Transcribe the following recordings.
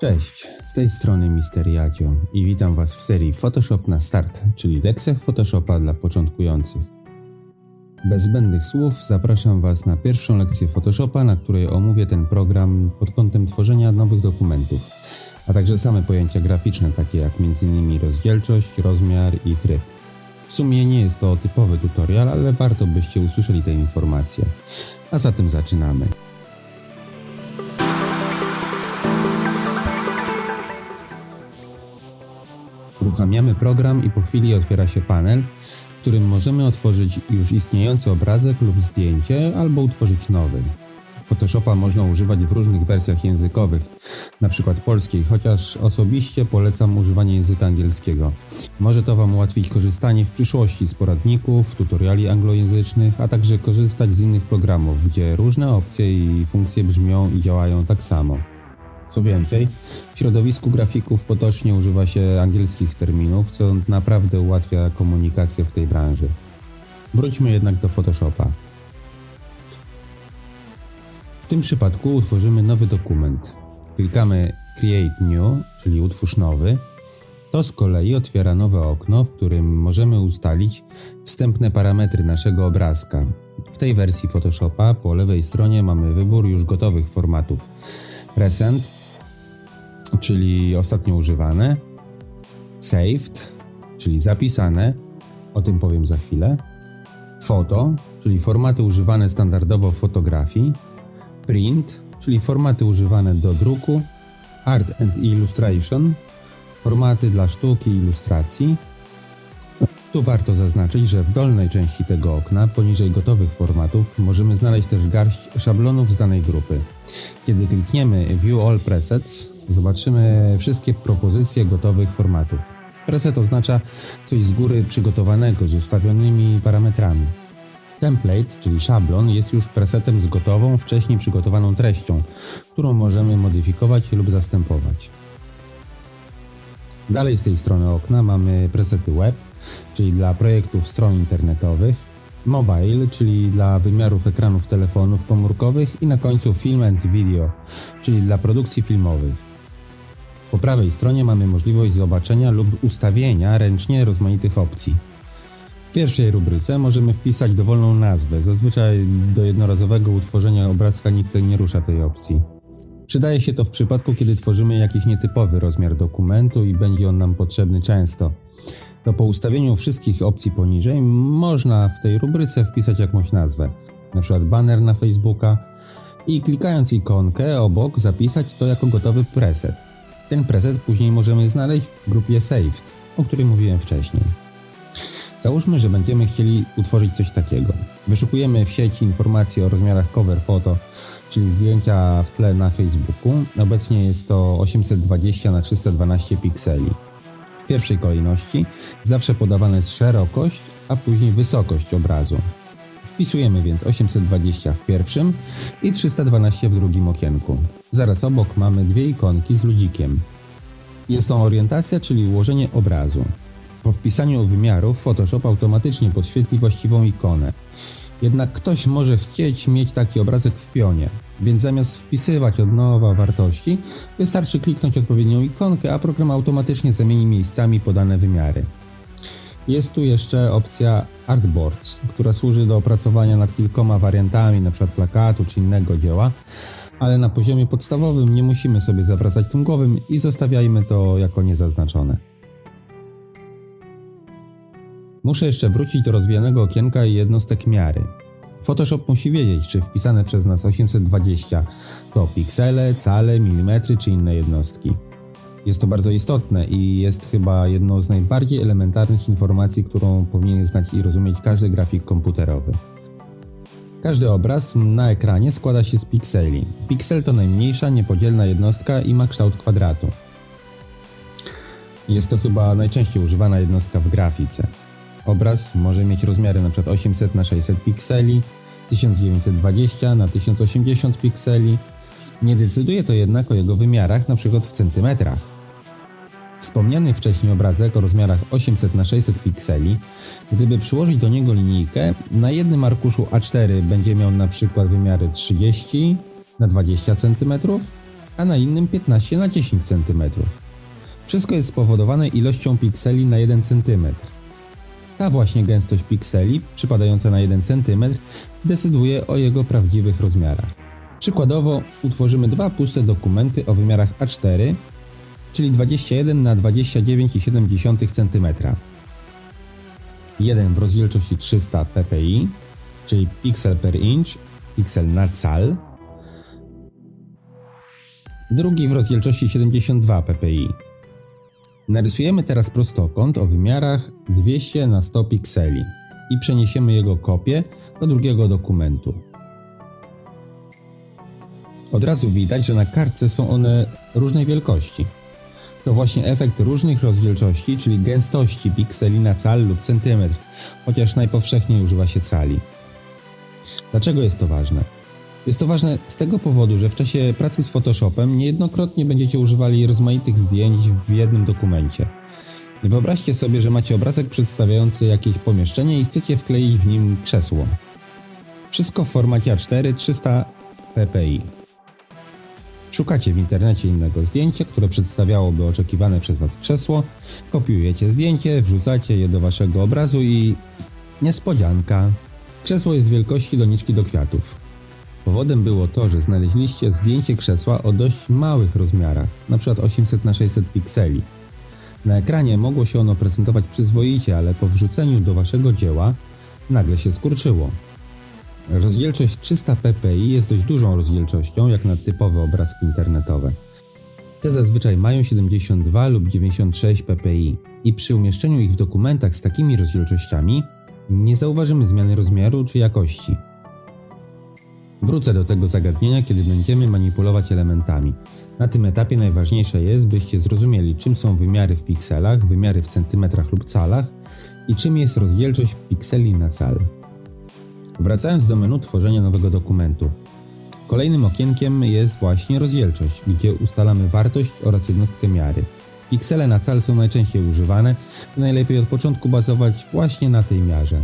Cześć, z tej strony Mister Jadzio i witam Was w serii Photoshop na start, czyli lekcjach Photoshopa dla początkujących. Bez zbędnych słów zapraszam Was na pierwszą lekcję Photoshopa, na której omówię ten program pod kątem tworzenia nowych dokumentów, a także same pojęcia graficzne, takie jak m.in. rozdzielczość, rozmiar i tryb. W sumie nie jest to typowy tutorial, ale warto byście usłyszeli te informacje. A zatem zaczynamy. Uruchamiamy program i po chwili otwiera się panel, w którym możemy otworzyć już istniejący obrazek lub zdjęcie albo utworzyć nowy. Photoshopa można używać w różnych wersjach językowych, np. polskiej, chociaż osobiście polecam używanie języka angielskiego. Może to Wam ułatwić korzystanie w przyszłości z poradników, tutoriali anglojęzycznych, a także korzystać z innych programów, gdzie różne opcje i funkcje brzmią i działają tak samo. Co więcej, w środowisku grafików potocznie używa się angielskich terminów, co naprawdę ułatwia komunikację w tej branży. Wróćmy jednak do Photoshopa. W tym przypadku utworzymy nowy dokument. Klikamy Create New, czyli utwórz nowy. To z kolei otwiera nowe okno, w którym możemy ustalić wstępne parametry naszego obrazka. W tej wersji Photoshopa po lewej stronie mamy wybór już gotowych formatów. Recent, czyli ostatnio używane, saved, czyli zapisane, o tym powiem za chwilę, photo, czyli formaty używane standardowo w fotografii, print, czyli formaty używane do druku, art and illustration, formaty dla sztuki i ilustracji. Tu warto zaznaczyć, że w dolnej części tego okna, poniżej gotowych formatów, możemy znaleźć też garść szablonów z danej grupy. Kiedy klikniemy View All Presets, zobaczymy wszystkie propozycje gotowych formatów. Preset oznacza coś z góry przygotowanego z ustawionymi parametrami. Template, czyli szablon, jest już presetem z gotową, wcześniej przygotowaną treścią, którą możemy modyfikować lub zastępować. Dalej z tej strony okna mamy presety web, czyli dla projektów stron internetowych, mobile, czyli dla wymiarów ekranów telefonów komórkowych i na końcu film and video, czyli dla produkcji filmowych. Po prawej stronie mamy możliwość zobaczenia lub ustawienia ręcznie rozmaitych opcji. W pierwszej rubryce możemy wpisać dowolną nazwę, zazwyczaj do jednorazowego utworzenia obrazka nikt nie rusza tej opcji. Przydaje się to w przypadku, kiedy tworzymy jakiś nietypowy rozmiar dokumentu i będzie on nam potrzebny często. To po ustawieniu wszystkich opcji poniżej można w tej rubryce wpisać jakąś nazwę, np. banner na Facebooka i klikając ikonkę obok zapisać to jako gotowy preset. Ten preset później możemy znaleźć w grupie Saved, o której mówiłem wcześniej. Załóżmy, że będziemy chcieli utworzyć coś takiego. Wyszukujemy w sieci informacje o rozmiarach cover photo, czyli zdjęcia w tle na Facebooku. Obecnie jest to 820 na 312 pikseli. W pierwszej kolejności zawsze podawana jest szerokość, a później wysokość obrazu. Wpisujemy więc 820 w pierwszym i 312 w drugim okienku. Zaraz obok mamy dwie ikonki z ludzikiem. Jest to orientacja, czyli ułożenie obrazu. Po wpisaniu wymiarów Photoshop automatycznie podświetli właściwą ikonę. Jednak ktoś może chcieć mieć taki obrazek w pionie, więc zamiast wpisywać od nowa wartości, wystarczy kliknąć odpowiednią ikonkę, a program automatycznie zamieni miejscami podane wymiary. Jest tu jeszcze opcja Artboards, która służy do opracowania nad kilkoma wariantami, np. plakatu czy innego dzieła, ale na poziomie podstawowym nie musimy sobie zawracać tym głowym i zostawiajmy to jako niezaznaczone. Muszę jeszcze wrócić do rozwijanego okienka i jednostek miary. Photoshop musi wiedzieć, czy wpisane przez nas 820 to piksele, cale, milimetry czy inne jednostki. Jest to bardzo istotne i jest chyba jedną z najbardziej elementarnych informacji, którą powinien znać i rozumieć każdy grafik komputerowy. Każdy obraz na ekranie składa się z pikseli. Piksel to najmniejsza, niepodzielna jednostka i ma kształt kwadratu. Jest to chyba najczęściej używana jednostka w grafice. Obraz może mieć rozmiary np. 800 na 600 pikseli, 1920 na 1080 pikseli. Nie decyduje to jednak o jego wymiarach np. w centymetrach. Wspomniany wcześniej obrazek o rozmiarach 800 na 600 pikseli, gdyby przyłożyć do niego linijkę, na jednym arkuszu A4 będzie miał np. wymiary 30 na 20 cm, a na innym 15 na 10 cm. Wszystko jest spowodowane ilością pikseli na 1 cm. Ta właśnie gęstość pikseli, przypadająca na 1 cm, decyduje o jego prawdziwych rozmiarach. Przykładowo utworzymy dwa puste dokumenty o wymiarach A4, czyli 21 na 29,7 cm. Jeden w rozdzielczości 300 ppi, czyli pixel per inch, piksel na cal. Drugi w rozdzielczości 72 ppi. Narysujemy teraz prostokąt o wymiarach 200 na 100 pikseli i przeniesiemy jego kopię do drugiego dokumentu. Od razu widać, że na kartce są one różnej wielkości. To właśnie efekt różnych rozdzielczości, czyli gęstości pikseli na cal lub centymetr, chociaż najpowszechniej używa się cali. Dlaczego jest to ważne? Jest to ważne z tego powodu, że w czasie pracy z Photoshopem niejednokrotnie będziecie używali rozmaitych zdjęć w jednym dokumencie. Wyobraźcie sobie, że macie obrazek przedstawiający jakieś pomieszczenie i chcecie wkleić w nim krzesło. Wszystko w formacie A4 300 ppi. Szukacie w internecie innego zdjęcia, które przedstawiałoby oczekiwane przez Was krzesło, kopiujecie zdjęcie, wrzucacie je do Waszego obrazu i... niespodzianka. Krzesło jest wielkości doniczki do kwiatów. Powodem było to, że znaleźliście zdjęcie krzesła o dość małych rozmiarach, np. 800 na 600 pikseli. Na ekranie mogło się ono prezentować przyzwoicie, ale po wrzuceniu do Waszego dzieła nagle się skurczyło. Rozdzielczość 300 ppi jest dość dużą rozdzielczością jak na typowe obrazki internetowe. Te zazwyczaj mają 72 lub 96 ppi i przy umieszczeniu ich w dokumentach z takimi rozdzielczościami nie zauważymy zmiany rozmiaru czy jakości. Wrócę do tego zagadnienia, kiedy będziemy manipulować elementami. Na tym etapie najważniejsze jest, byście zrozumieli, czym są wymiary w pikselach, wymiary w centymetrach lub calach i czym jest rozdzielczość pikseli na cal. Wracając do menu tworzenia nowego dokumentu. Kolejnym okienkiem jest właśnie rozdzielczość, gdzie ustalamy wartość oraz jednostkę miary. Piksele na cal są najczęściej używane najlepiej od początku bazować właśnie na tej miarze.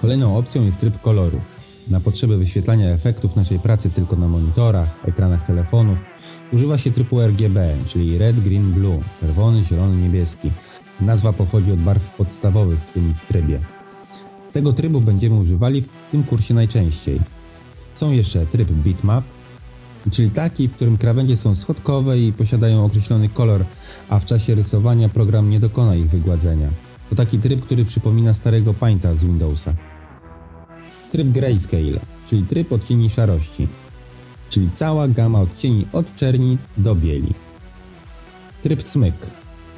Kolejną opcją jest tryb kolorów. Na potrzeby wyświetlania efektów naszej pracy tylko na monitorach, ekranach telefonów używa się trybu RGB, czyli Red, Green, Blue, czerwony, zielony, niebieski. Nazwa pochodzi od barw podstawowych w tym trybie. Tego trybu będziemy używali w tym kursie najczęściej. Są jeszcze tryb bitmap, czyli taki, w którym krawędzie są schodkowe i posiadają określony kolor, a w czasie rysowania program nie dokona ich wygładzenia. To taki tryb, który przypomina starego Painta z Windowsa. Tryb Grayscale, czyli tryb odcieni szarości, czyli cała gama odcieni od czerni do bieli. Tryb Cmyk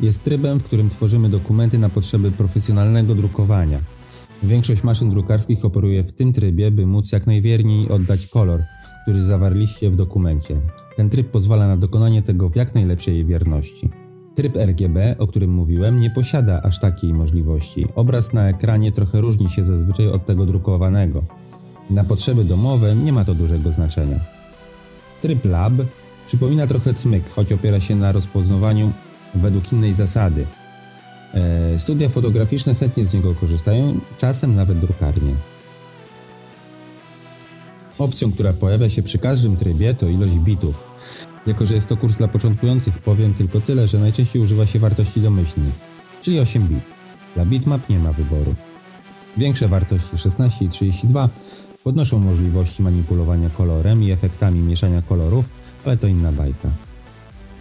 jest trybem, w którym tworzymy dokumenty na potrzeby profesjonalnego drukowania. Większość maszyn drukarskich operuje w tym trybie, by móc jak najwierniej oddać kolor, który zawarliście w dokumencie. Ten tryb pozwala na dokonanie tego w jak najlepszej wierności. Tryb RGB, o którym mówiłem, nie posiada aż takiej możliwości. Obraz na ekranie trochę różni się zazwyczaj od tego drukowanego. Na potrzeby domowe nie ma to dużego znaczenia. Tryb Lab przypomina trochę cmyk, choć opiera się na rozpoznawaniu według innej zasady. E, studia fotograficzne chętnie z niego korzystają, czasem nawet drukarnie. Opcją, która pojawia się przy każdym trybie to ilość bitów. Jako, że jest to kurs dla początkujących, powiem tylko tyle, że najczęściej używa się wartości domyślnych, czyli 8 bit. Dla bitmap nie ma wyboru. Większe wartości 16 i 32 podnoszą możliwości manipulowania kolorem i efektami mieszania kolorów, ale to inna bajka.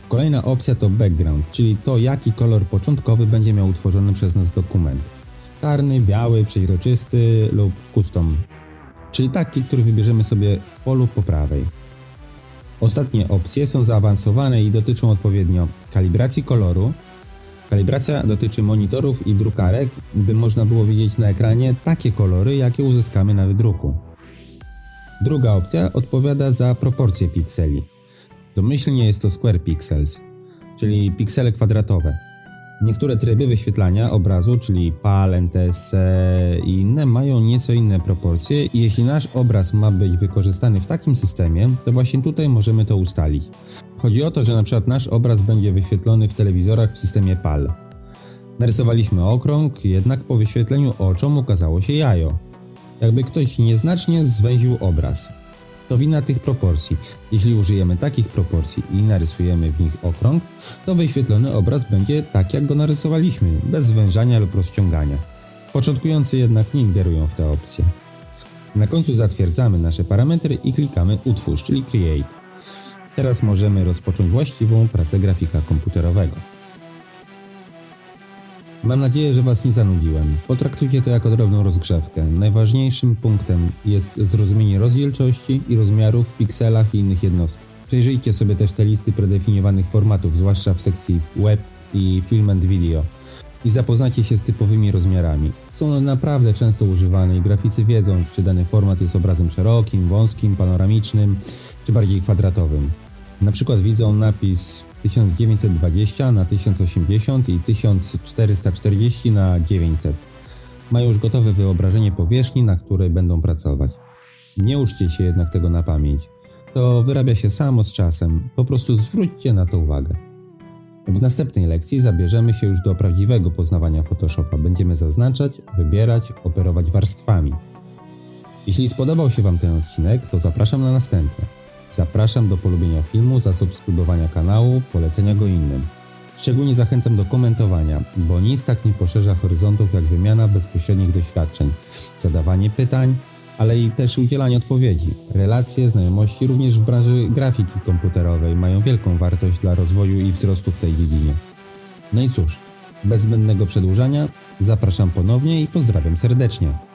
Kolejna opcja to background, czyli to jaki kolor początkowy będzie miał utworzony przez nas dokument. Czarny, biały, przeźroczysty lub custom, czyli taki, który wybierzemy sobie w polu po prawej. Ostatnie opcje są zaawansowane i dotyczą odpowiednio kalibracji koloru. Kalibracja dotyczy monitorów i drukarek, by można było widzieć na ekranie takie kolory, jakie uzyskamy na wydruku. Druga opcja odpowiada za proporcje pikseli. Domyślnie jest to square pixels, czyli piksele kwadratowe. Niektóre tryby wyświetlania obrazu, czyli PAL, NTSC i inne, mają nieco inne proporcje i jeśli nasz obraz ma być wykorzystany w takim systemie, to właśnie tutaj możemy to ustalić. Chodzi o to, że na przykład nasz obraz będzie wyświetlony w telewizorach w systemie PAL. Narysowaliśmy okrąg, jednak po wyświetleniu oczom ukazało się jajo. Jakby ktoś nieznacznie zwęził obraz. To wina tych proporcji. Jeśli użyjemy takich proporcji i narysujemy w nich okrąg, to wyświetlony obraz będzie tak, jak go narysowaliśmy, bez zwężania lub rozciągania. Początkujący jednak nie ingerują w te opcje. Na końcu zatwierdzamy nasze parametry i klikamy Utwórz, czyli Create. Teraz możemy rozpocząć właściwą pracę grafika komputerowego. Mam nadzieję, że Was nie zanudziłem. Potraktujcie to jako drobną rozgrzewkę. Najważniejszym punktem jest zrozumienie rozdzielczości i rozmiarów w pikselach i innych jednostkach. Przejrzyjcie sobie też te listy predefiniowanych formatów, zwłaszcza w sekcji web i film and video i zapoznajcie się z typowymi rozmiarami. Są one naprawdę często używane i graficy wiedzą, czy dany format jest obrazem szerokim, wąskim, panoramicznym, czy bardziej kwadratowym. Na przykład widzą napis 1920 na 1080 i 1440 na 900. Mają już gotowe wyobrażenie powierzchni, na której będą pracować. Nie uczcie się jednak tego na pamięć. To wyrabia się samo z czasem, po prostu zwróćcie na to uwagę. W następnej lekcji zabierzemy się już do prawdziwego poznawania Photoshopa. Będziemy zaznaczać, wybierać, operować warstwami. Jeśli spodobał się Wam ten odcinek, to zapraszam na następne. Zapraszam do polubienia filmu, zasubskrybowania kanału, polecenia go innym. Szczególnie zachęcam do komentowania, bo nic tak nie poszerza horyzontów jak wymiana bezpośrednich doświadczeń, zadawanie pytań, ale i też udzielanie odpowiedzi. Relacje, znajomości również w branży grafiki komputerowej mają wielką wartość dla rozwoju i wzrostu w tej dziedzinie. No i cóż, bez zbędnego przedłużania, zapraszam ponownie i pozdrawiam serdecznie.